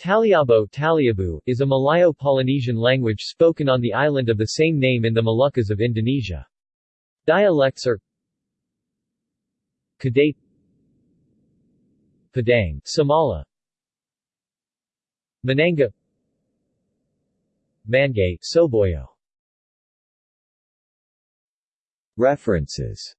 Taliabo Taliabu, is a Malayo-Polynesian language spoken on the island of the same name in the Moluccas of Indonesia. Dialects are Kadate Padang Samala Mananga Mangay Soboyo References